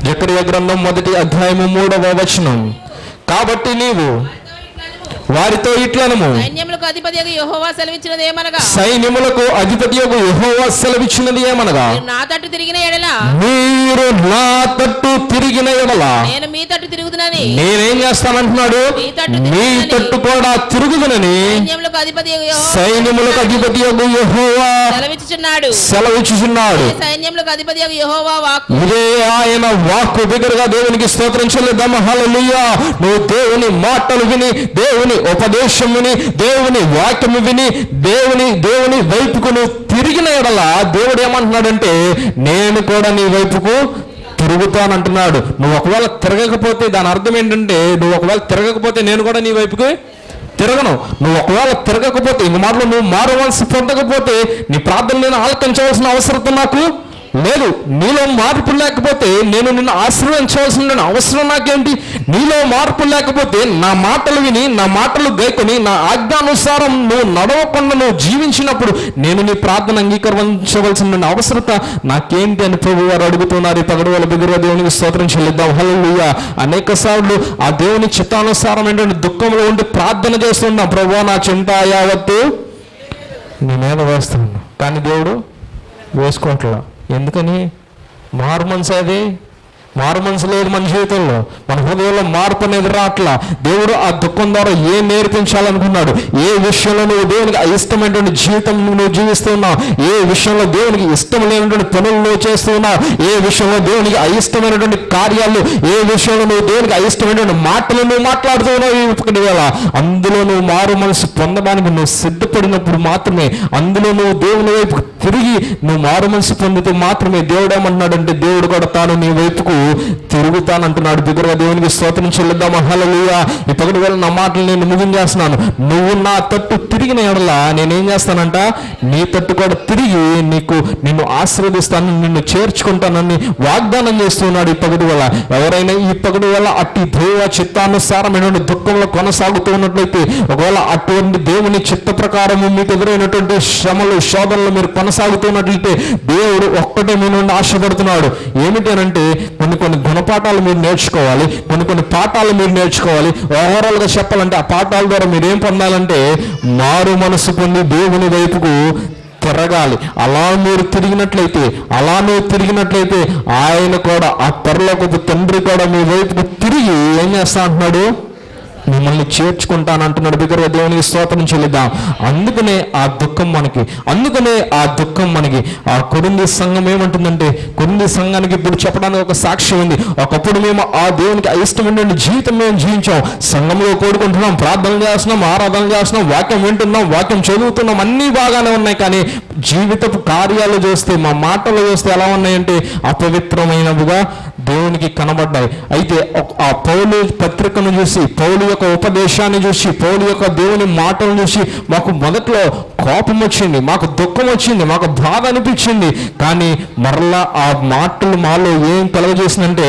జక్రియ గ్రంథం మొదటి అధ్యాయము మూడవ వచనం. కాబట్టి నీవు వారితో ఇట్లనము. సైన్యములకు అధిపతి యెహోవా సెలవిచ్చినది ఏమనగా? సైన్యములకు అధిపతి యెహోవా సెలవిచ్చినది ఏమనగా? నా తట్టు తిరిగిన ఎడల? మీరు నా తట్టు తిరిగిన ఎడల. నేను మీ తట్టు తిరుగుతున్నని నేనేం చేస్తానంటున్నాడు? మీ తట్టు కూడా తిరుగుదునని సైన్యములకు అధిపతి యెహోవా సైన్యములకు అధిపతి యెహోవా సెలవిచ్చుచున్నాడు. సెలవిచ్చుచున్నాడు. సైన్యములకు అధిపతి యెహోవా వాక్కు? ఇదే ఆయన వాక్కు బిగ్గరగా దేవునికి స్తోత్రం చెల్లిద్దాం. హల్లెలూయా. నువ్వు దేవుని మాటలు విని దేవుని ఉపదేశం విని దేవుని వాక్యము విని దేవుని దేవుని వైపుకు నువ్వు తిరిగిన ఎడల దేవుడు ఏమంటున్నాడంటే నేను కూడా నీ వైపుకు తిరుగుతానంటున్నాడు. నువ్వు ఒకవేళ తిరగకపోతే దాని అర్థం ఏంటంటే నువ్వు ఒకవేళ తిరగకపోతే నేను కూడా నీ వైపుకి తిరగను. నువ్వు ఒకవేళ తిరగకపోతే ఇంక మాటలు నువ్వు మారవలసి పొందకపోతే నీ ప్రార్థన నేను ఆలకించవలసిన అవసరం నాకు లేదు నీలో మార్పు లేకపోతే నేను నిన్ను ఆశీర్వదించవలసిన అవసరం నాకేంటి? నీలో మార్పు లేకపోతే నా మాటలు విని నా మాటలు గైకొని నా ఆజ్ఞానుసారం నువ్వు నడవకుండా నువ్వు జీవించినప్పుడు నేను నీ ప్రార్థన అంగీకరించవలసిన అవసరత నాకేంటి అని ప్రభు వారు అడుగుతున్నారు. ఈ పగడు దగ్గర దేవునికి స్తోత్రం చెల్లిద్దాం. అనేక సార్లు ఆ దేవుని చిత్తానుసారం ఏంటంటే దుఃఖంలో ఉండి ప్రార్థన చేస్తున్నాం. ప్రభు నా చింత యావత్తు నీ వేస్తున్నాను. కానీ దేవుడు వేసుకోవట్లా? ఎందుకని? మార్మన్స్ అది. మారు మనసు లేదు మన జీవితంలో? మన హృదయంలో మార్పు అనేది రావట్లా దేవుడు ఆ దుఃఖం ద్వారా ఏం నేర్పించాలనుకున్నాడు? ఏ విషయంలో నువ్వు దేవునికి ఇష్టమైనటువంటి జీవితం నువ్వు జీవిస్తున్నావు ఏ విషయంలో దేవునికి ఇష్టం లేనటువంటి పనులు నువ్వు చేస్తున్నావు ఏ విషయంలో దేవునికి అయిష్టమైనటువంటి కార్యాలు? ఏ విషయంలో నువ్వు దేవునికి అయిష్టమైనటువంటి మాటలు నువ్వు మాట్లాడుతున్నావు ఈ ఒకటి వేళ? అందులో నువ్వు మారు మనసు పొందడానికి నువ్వు సిద్ధపడినప్పుడు మాత్రమే అందులో నువ్వు దేవుని వైపు తిరిగి నువ్వు మారు మనసు పొందితే మాత్రమే దేవుడు ఏమంటున్నాడంటే దేవుడు కూడా తాను నీ వైపుకు తిరుగుతానంటున్నాడు. బిగురుగా దేవునికి స్తోత్రం చెల్లిద్దాం హల్లెలూయా. ఈ పగటి వేళ నా మాటలు నేను ముగించేస్తున్నాను నువ్వు నా తట్టు తిరిగిన ఎడల నేనేం చేస్తానంట? నీ తట్టు కూడా తిరిగి నీకు నిన్ను ఆశీర్వదిస్తాను నిన్ను చేర్చుకుంటానని వాగ్దానం చేస్తున్నాడు ఈ పగటి వేళ. ఎవరైనా ఈ పగటి వేళ అట్టి దేవ చిత్తానుసారమైన దుఃఖంలో కొనసాగుతూ ఉన్నట్లయితే ఒకవేళ అటువంటి దేవుని చిత్త ప్రకారము మీకు ఎదురైనటువంటి శ్రమలు శోధనలు మీరు కొనసాగుతున్నట్లయితే దేవుడు ఒక్కటే మీ నుండి ఆశపడుతున్నాడు. ఏమిటనంటే కొన్ని కొన్ని కొన్ని గుణపాఠాలు మీరు నేర్చుకోవాలి కొన్ని కొన్ని పాఠాలు మీరు నేర్చుకోవాలి. ఓవరాల్గా చెప్పాలంటే ఆ పాఠాల ద్వారా మీరు ఏం పొందాలంటే మారు మనసు పొంది దేవుని వైపుకు తిరగాలి. అలా మీరు తిరిగినట్లయితే అలా మీరు తిరిగినట్లయితే ఆయన కూడా ఆ పరలోకపు తండ్రి కూడా మీ వైపుకు తిరిగి ఏం చేస్తా అంటున్నాడు? మిమ్మల్ని చేర్చుకుంటానంటున్నాడు. బిగ్గరగా దేవునికి స్తోత్రం చెల్లిద్దాం. అందుకనే ఆ దుఃఖం మనకి అందుకనే ఆ దుఃఖం మనకి. ఆ కొరింది సంఘం ఏమంటుందంటే కొరింది సంఘానికి ఇప్పుడు చెప్పడానికి ఒక సాక్ష్యం ఉంది. ఒకప్పుడు మేము ఆ దేవునికి అయిష్టమైనటువంటి జీవితం మేము జీవించాం. సంఘంలో కోరుకుంటున్నాం ప్రార్థన చేస్తున్నాం ఆరాధన చేస్తున్నాం వాక్యం వింటున్నాం వాక్యం చదువుతున్నాం అన్నీ బాగానే ఉన్నాయి కానీ జీవితపు కార్యాలు చూస్తే మా మాటలు చూస్తే ఎలా ఉన్నాయంటే అపవిత్రమైనవిగా దేవునికి కనబడ్డాయి. అయితే ఆ పౌలు పత్రికను చూసి పౌలు యొక్క ఉపదేశాన్ని చూసి పౌలు యొక్క దేవుని మాటలను చూసి మాకు మొదట్లో కోపం వచ్చింది మాకు దుఃఖం వచ్చింది మాకు బాధ అనిపించింది కానీ మరలా ఆ మాటలు మాలో ఏం కలగజేసిందంటే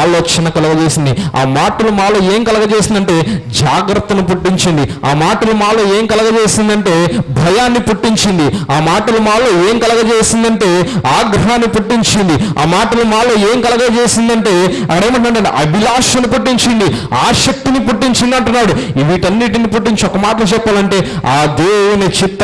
ఆలోచన కలగజేసింది. ఆ మాటలు మాలో ఏం కలగజేసిందంటే జాగ్రత్తను పుట్టించింది. ఆ మాటలు మాలో ఏం కలగజేసిందంటే భయాన్ని పుట్టించింది. ఆ మాటలు మాలో ఏం కలగజేసిందంటే ఆగ్రహాన్ని పుట్టించింది. ఆ మాటలు మాలో ఏం కలగజేసిందంటే అక్కడేమంటే అభిలాషను పుట్టించింది ఆసక్తిని పుట్టించింది అంటున్నాడు. వీటన్నిటిని పుట్టించి ఒక మాటలు చెప్పాలంటే ఆ దేవుని చిత్త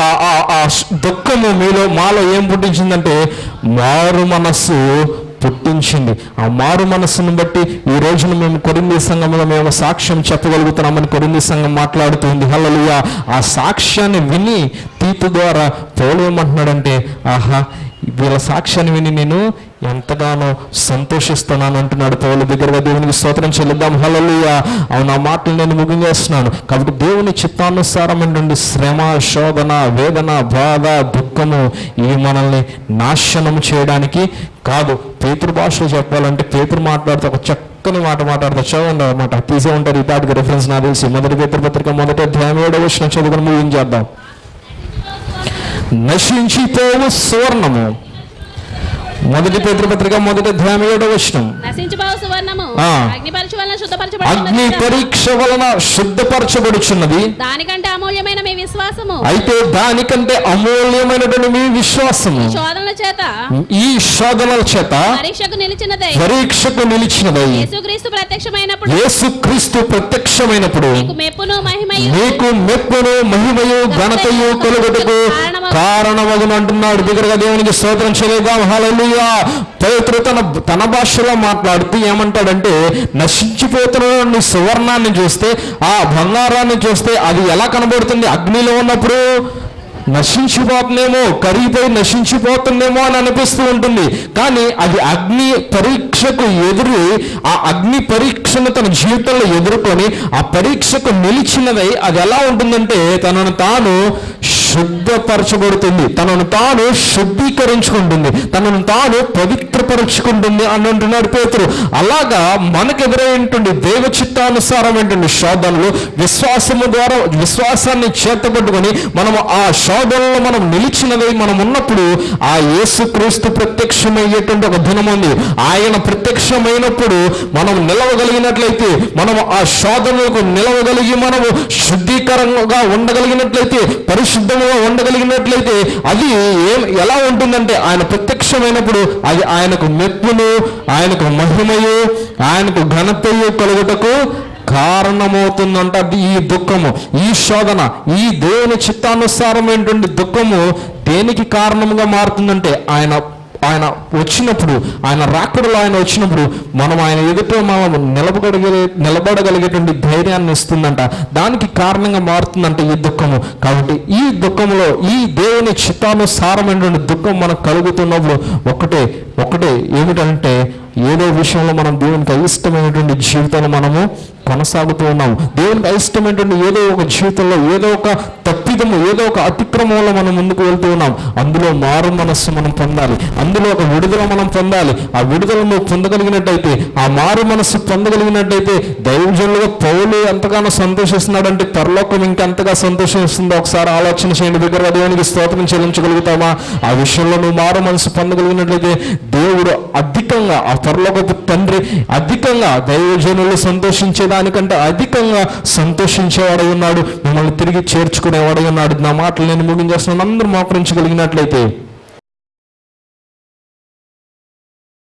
ఆ- ఆ- ఆ దుఃఖము మీలో మాలో ఏం పుట్టించిందంటే మారు మనస్సు పుట్టించింది. ఆ మారు మనస్సును బట్టి ఈ రోజున మేము కొరింది సంఘంలో మేము సాక్ష్యం చెప్పగలుగుతున్నామని కొరింది సంఘం మాట్లాడుతుంది. హల్లెలూయా. ఆ సాక్ష్యాన్ని విని తీతు ద్వారా తోలువమంటున్నాడంటే ఆహా వీళ్ళ సాక్ష్యాన్ని విని నేను ఎంతగానో సంతోషిస్తున్నాను అంటున్నాడు పౌలు. దగ్గరగా దేవునికి స్తోత్రం చెల్లిద్దాం. హలలుయ అవును ఆ మాటలు నేను ముగించేస్తున్నాను కాబట్టి దేవుని చిత్తానుసారమైనటువంటి శ్రమ శోధన వేదన బాధ దుఃఖము ఇవి మనల్ని నాశనం చేయడానికి కాదు. పేతురు భాషలో చెప్పాలంటే పేతురు మాట్లాడితే ఒక చక్కని మాట మాట్లాడితే చదవండి అనమాట తీసే ఉంటారు ఈ రిఫరెన్స్ నా తెలిసి. మొదటి పేతురు పత్రిక మొదట అధ్యాయం ఏడవ వచ్చిన చదువుకుని ముగించేద్దాం. నశించిపోవు సువర్ణము. మొదటి పేతృపత్రిక మొదటి అధ్యాయం ఏడవ వచనం. అగ్ని పరీక్ష వలన శుద్ధపరచబడుచున్నది. దానికంటే అమూల్యమైన మీ విశ్వాసము. అయితే దానికంటే అమూల్యమైనటువంటి మీ విశ్వాసము. శోధనల చేత. ఈ శోధనల చేత పరీక్షకు నిలిచినదై. పరీక్షకు నిలిచినదై. యేసుక్రీస్తు ప్రత్యక్షమైనప్పుడు. యేసుక్రీస్తు ప్రత్యక్షమైనప్పుడు మీకు మెప్పును మహిమయు. నీకు మెప్పును మహిమయు ఘనతయు కలుగుటకు కారణమగును అంటున్నాడు. దగ్గరగా దేవునికి స్తోత్రం చేయలేదాం హల్లెలూయా. పేతురు తన తన భాషలో మాట్లాడుతూ ఏమంటాడంటే నశించిపోతున్న సువర్ణాన్ని చూస్తే ఆ బంగారాన్ని చూస్తే అది ఎలా కనబడుతుంది అగ్నిలో ఉన్నప్పుడు? నశించిపోతుందేమో కరిగిపోయి నశించిపోతుందేమో అని అనిపిస్తూ ఉంటుంది. కానీ అది అగ్ని పరీక్షకు ఎదురు ఆ అగ్ని పరీక్షను తన జీవితంలో ఎదుర్కొని ఆ పరీక్షకు నిలిచినదై అది ఎలా ఉంటుందంటే తనను తాను శుద్ధపరచబడుతుంది. తనను తాను శుద్ధీకరించుకుంటుంది. తనను తాను పవిత్రపరుచుకుంటుంది అని అంటున్నాడు పేతురు. అలాగా మనకు ఎదురైనటువంటి దేవ చిత్తానుసారమైనటువంటి శోధనలు విశ్వాసము ద్వారా విశ్వాసాన్ని చేతపట్టుకొని మనము ఆ శోధనలో మనం నిలిచినదై మనం ఉన్నప్పుడు ఆ యేసుక్రీస్తు ప్రత్యక్షమయ్యేటువంటి ఒక దినం ఉంది. ఆయన ప్రత్యక్షమైనప్పుడు మనం నిలవగలిగినట్లయితే మనం ఆ శోధనలకు నిలవగలిగి మనము శుద్ధీకరంగా ఉండగలిగినట్లయితే పరిశుద్ధంగా ఉండగలిగినట్లయితే అది ఏం ఎలా ఉంటుందంటే ఆయన ప్రత్యక్షమైనప్పుడు అది ఆయనకు మెప్పును ఆయనకు మహిమయు ఆయనకు ఘనతయు కలుగుటకు కారణమవుతుందంట అది ఈ దుఃఖము ఈ శోధన ఈ దేవుని చిత్తానుసారమైనటువంటి దుఃఖము? దేనికి కారణంగా మారుతుందంటే ఆయన ఆయన వచ్చినప్పుడు ఆయన రాకడలో ఆయన వచ్చినప్పుడు మనం ఆయన ఎదుట మనం నిలబడగలిగే నిలబడగలిగేటువంటి ధైర్యాన్ని ఇస్తుందంట. దానికి కారణంగా మారుతుందంట ఈ దుఃఖము. కాబట్టి ఈ దుఃఖంలో ఈ దేవుని చిత్తానుసారమైనటువంటి దుఃఖం మనకు కలుగుతున్నప్పుడు ఒకటే ఒకటే ఏమిటంటే ఏదో విషయంలో మనం దేవునికి అయిష్టమైనటువంటి జీవితాన్ని మనము కొనసాగుతూ ఉన్నాం. దేవునికి అయిష్టమైనటువంటి ఏదో ఒక జీవితంలో ఏదో ఒక తప్పిదము ఏదో ఒక అతిక్రమంలో మనం ముందుకు వెళ్తూ ఉన్నాం. అందులో మారు మనస్సు మనం పొందాలి. అందులో ఒక విడుదల మనం పొందాలి. ఆ విడుదల నువ్వు పొందగలిగినట్టయితే ఆ మారు మనస్సు పొందగలిగినట్టయితే దైవజనులుగా పౌలు ఎంతగానో సంతోషిస్తున్నాడంటే పరలోకం ఇంకెంతగా సంతోషిస్తుందో ఒకసారి ఆలోచన చేయండి. దగ్గర దేవునికి స్తోత్రం చెల్లించగలుగుతామా? ఆ విషయంలో నువ్వు మారు మనసు పొందగలిగినట్లయితే దేవుడు అధికంగా ఆ పరలోకపు తండ్రి అధికంగా దైవజనులు దానికంటే అధికంగా సంతోషించేవాడై ఉన్నాడు. మిమ్మల్ని తిరిగి చేర్చుకునేవాడై ఉన్నాడు. నా మాటలు నేను ముగించేస్తున్నాను. అందరూ మోకరించగలిగినట్లయితే